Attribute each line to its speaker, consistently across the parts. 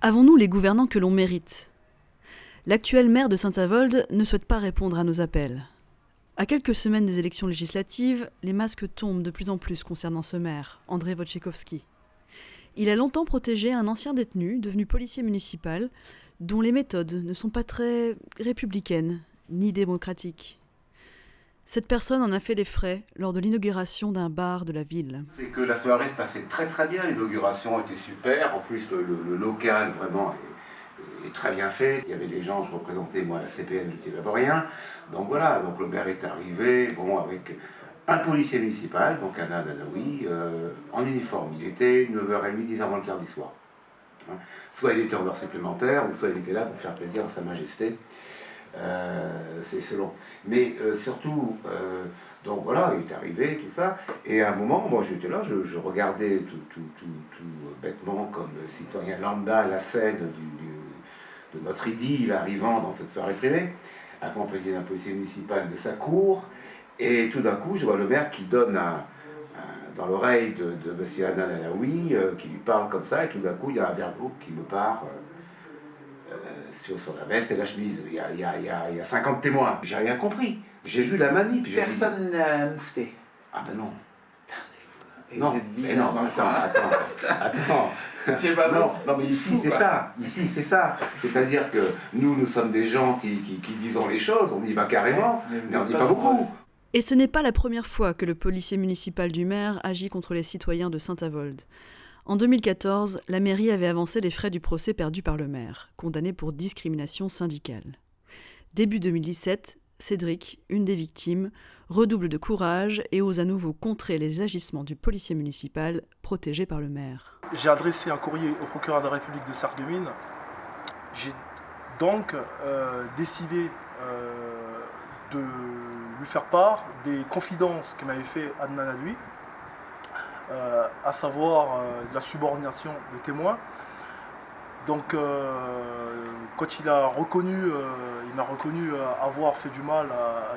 Speaker 1: Avons-nous les gouvernants que l'on mérite? L'actuel maire de Saint-Avold ne souhaite pas répondre à nos appels. À quelques semaines des élections législatives, les masques tombent de plus en plus concernant ce maire, André Wojciechowski. Il a longtemps protégé un ancien détenu, devenu policier municipal, dont les méthodes ne sont pas très républicaines ni démocratiques. Cette personne en a fait les frais lors de l'inauguration d'un bar de la ville.
Speaker 2: C'est que la soirée se passait très très bien, l'inauguration était super, en plus le, local vraiment est, très bien fait. Il y avait des gens, je représentais moi la CPN du Télaborien, donc voilà, donc le maire est arrivé, bon avec un policier municipal, donc un Adanaoui, euh, en uniforme. Il était 9h30, 10h avant le quart du soir. Hein. Soit il était en heure supplémentaire, ou soit il était là pour faire plaisir à Sa Majesté. Euh, c'est selon. Mais euh, surtout, euh, donc voilà, il est arrivé, tout ça. Et à un moment, moi j'étais là, je, regardais tout, tout, tout, bêtement, comme citoyen lambda, la scène de notre idylle arrivant dans cette soirée privée, accompagné d'un policier municipal de sa cour. Et tout d'un coup, je vois le maire qui donne dans l'oreille de, M. Hanan Alaoui, qui lui parle comme ça, et tout d'un coup, il y a un verre qui me part. Sur, sur la veste et la chemise. Il y a, il y a- il y a- il y a 50 témoins. J'ai rien compris. J'ai vu la manip.
Speaker 3: Personne n'a moufté.
Speaker 2: Ah ben non.
Speaker 3: Et
Speaker 2: Non, mais non, attends, attends, attends.
Speaker 3: C'est pas
Speaker 2: Non, non, mais ici c'est ça, ici c'est ça. C'est-à-dire que nous, nous sommes des gens qui, qui, qui disons les choses, on y va carrément, mais on dit pas beaucoup.
Speaker 1: Et ce n'est pas la première fois que le policier municipal du maire agit contre les citoyens de Saint-Avold. En 2014, la mairie avait avancé les frais du procès perdu par le maire, condamné pour discrimination syndicale. Début 2017, Cédric, une des victimes, redouble de courage et ose à nouveau contrer les agissements du policier municipal protégé par le maire.
Speaker 4: J'ai adressé un courrier au procureur de la République de Sarreguemines. J'ai donc euh, décidé euh, de lui faire part des confidences que m'avait fait Adnan Adoui, euh, à savoir euh, la subordination de témoins. Donc, euh, quand il a reconnu, euh, il m'a reconnu euh, avoir fait du mal à, à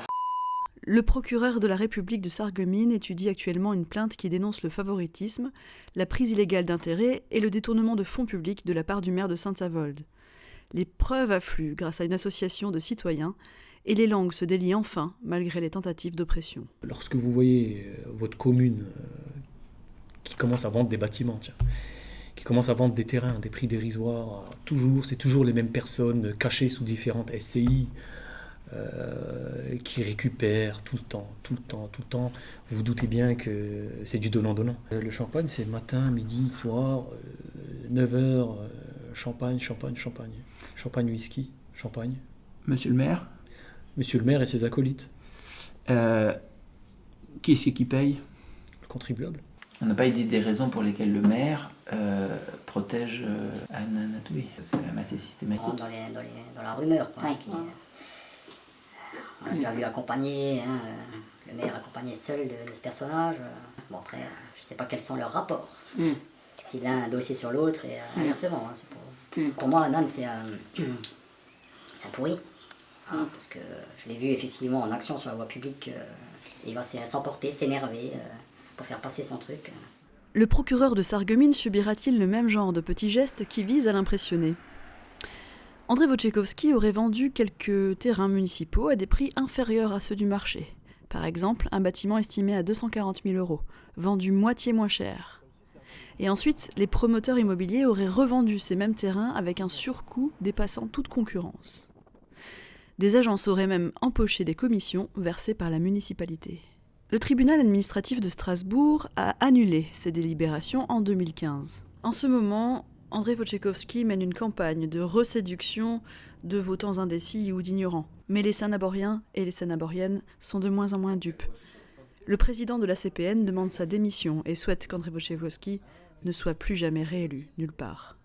Speaker 1: Le procureur de la République de Sarreguemines étudie actuellement une plainte qui dénonce le favoritisme, la prise illégale d'intérêts et le détournement de fonds publics de la part du maire de Saint-Avold. Les preuves affluent grâce à une association de citoyens et les langues se délient enfin malgré les tentatives d'oppression.
Speaker 5: Lorsque vous voyez euh, votre commune euh, qui commence à vendre des bâtiments, tiens, qui commence à vendre des terrains, des prix dérisoires, toujours, c'est toujours les mêmes personnes euh, cachées sous différentes SCI euh, qui récupèrent tout le temps, tout le temps, tout le temps. Vous vous doutez bien que c'est du donnant-donnant. Euh, Le champagne, c'est matin, midi, soir, 9h, champagne, champagne, champagne. Champagne, whisky, champagne.
Speaker 3: Monsieur le maire,
Speaker 5: Monsieur le maire et ses acolytes,
Speaker 3: euh, qui c'est qui paye?
Speaker 5: Le contribuable.
Speaker 3: On n'a pas idée des raisons pour lesquelles le maire euh, protège euh, Anne Natoui. C'est quand même assez systématique.
Speaker 6: dans, les, dans, les, dans la rumeur. Quoi, qui, euh, on l'a déjà vu accompagner, hein, le maire accompagné seul de, de ce personnage. Bon, après, je sais pas quels sont leurs rapports. S'il a un dossier sur l'autre et euh, inversement. hein, pour, pour moi, Nan, c'est un, c'est un pourri. hein, parce que je l'ai vu effectivement en action sur la voie publique. euh, il va s'e- s'emporter, s'énerver euh,
Speaker 1: Le procureur de Sarreguemines subira-t-il le même genre de petits gestes qui visent à l'impressionner? André Wojciechowski aurait vendu quelques terrains municipaux à des prix inférieurs à ceux du marché. Par exemple, un bâtiment estimé à 240 000 euros, vendu moitié moins cher. Et ensuite, les promoteurs immobiliers auraient revendu ces mêmes terrains avec un surcoût dépassant toute concurrence. Des agences auraient même empoché des commissions versées par la municipalité. Le tribunal administratif de Strasbourg a annulé ces délibérations en 2015. En ce moment, André Wojciechowski mène une campagne de reséduction de votants indécis ou d'ignorants. Mais les Sanaboriens et les Sanaboriennes sont de moins en moins dupes. Le président de la CPN demande sa démission et souhaite qu'André Wojciechowski ne soit plus jamais réélu nulle part.